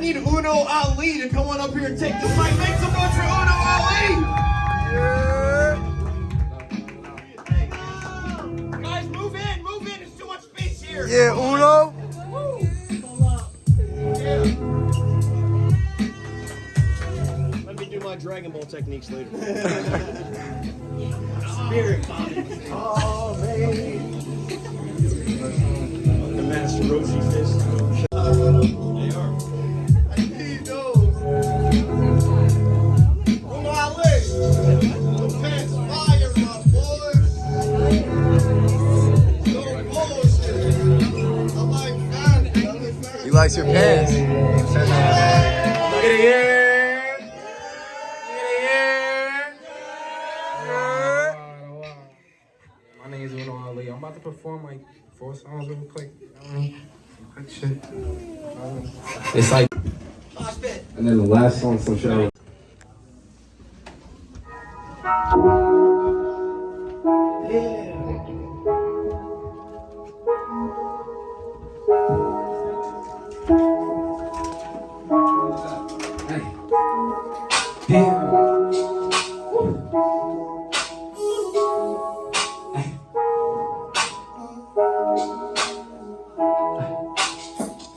need Uno Ali to come on up here and take this mic. Make some noise for Uno Ali! Guys, move in, move in. There's too much space here. Yeah, Uno. Let me do my Dragon Ball techniques later. He likes your pants. Look at it here. My name is Uno Ali. I'm about to perform like four songs real quick. You know what I mean? Quick shit. It's like. And then the last song, some shit. I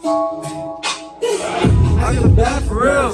I get bad for real.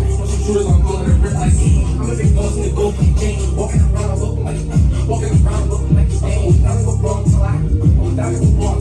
They fuck. Shooters on calling it rip like I'm a big boss in the gold chain. Walking around looking like walking around looking like a stain. Nothing go wrong till I go wrong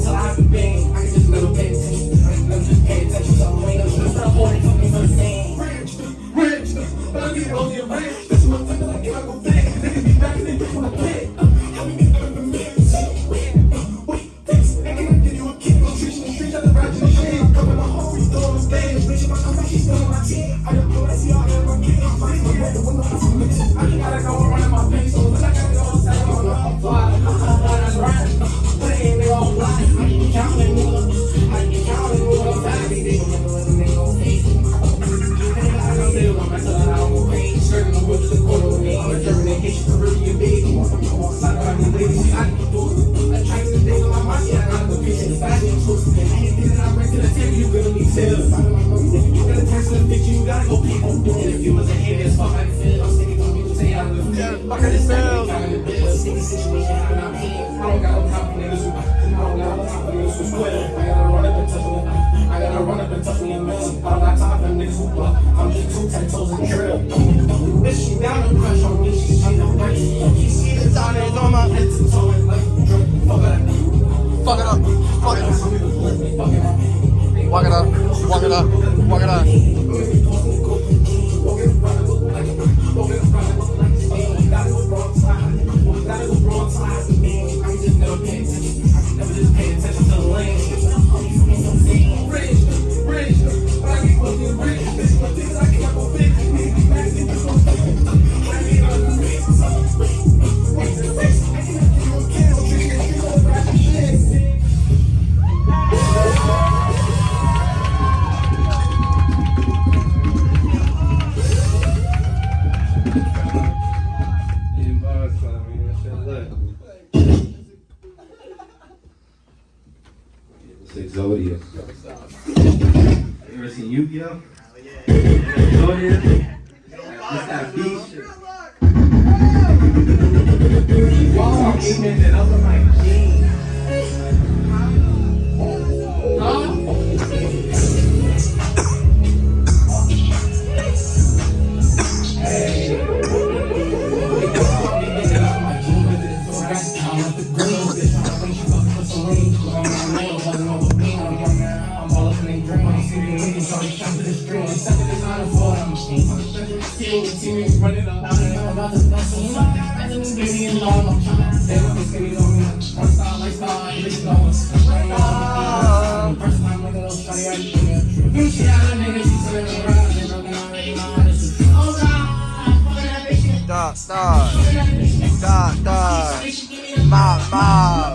sale on myself and I don't pay. Skirting the woods in the corner with me. On a German vacation, Caribbean big. I'm outside by these ladies. I can do attractive things on my mind. Yeah, I'm the vision of fashion. Anything that I bring to the table, you're gonna be sales. You got a text and a picture, you gotta go people. And if you was a hater as fuck, I can feel. I'm sticking to people say I live. Yeah, I got this down. I'm I'm not paying. I don't. I don't got. I gotta run up and touch me. I. I don't got niggas who block toes and Exodia? It's. Dog, dog. Dog, dog. Mob, mob.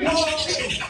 No.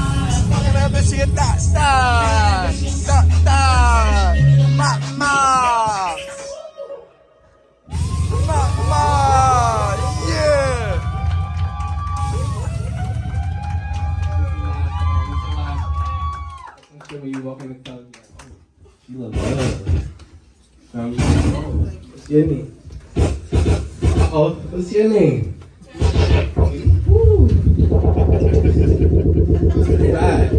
she a dot, dot, dot, dot, ma, ma, ma, ma, yeah. When you walk in the club, you're like, oh, she look good. Um, what's your name? Oh, what's your name? Woo. Right.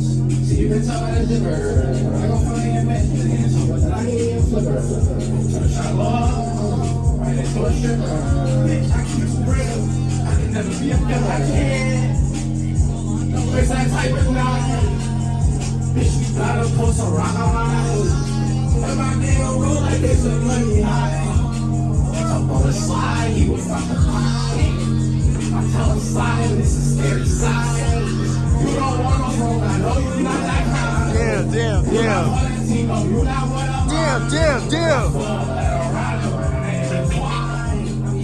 See, you can tell by the zipper. I gon' find your man. And so what I need a flipper. To shine low. Right into a stripper. Bitch, I keep it real. I can never be a filler. I can't. Place that type of night. Bitch, we gotta post a rock on my house. And my nigga roll like it's a money high. Up on the slide, he was from the high. I tell him slide, is scary side. You don't want no smoke, I know you not that kind. Damn, damn, damn. Damn, damn, damn.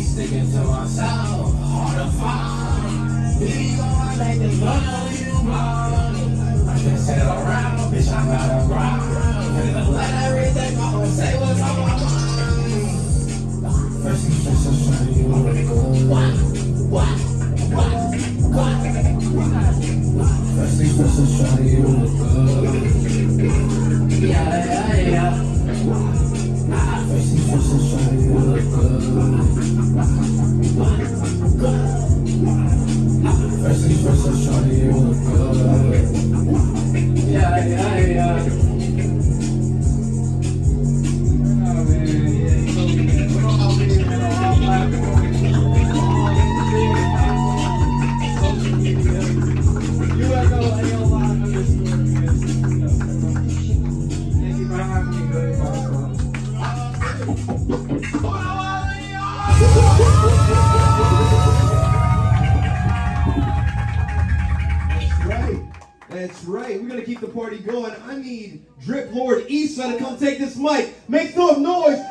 Sticking to myself, hard to find. You. Come take this mic. Make some noise.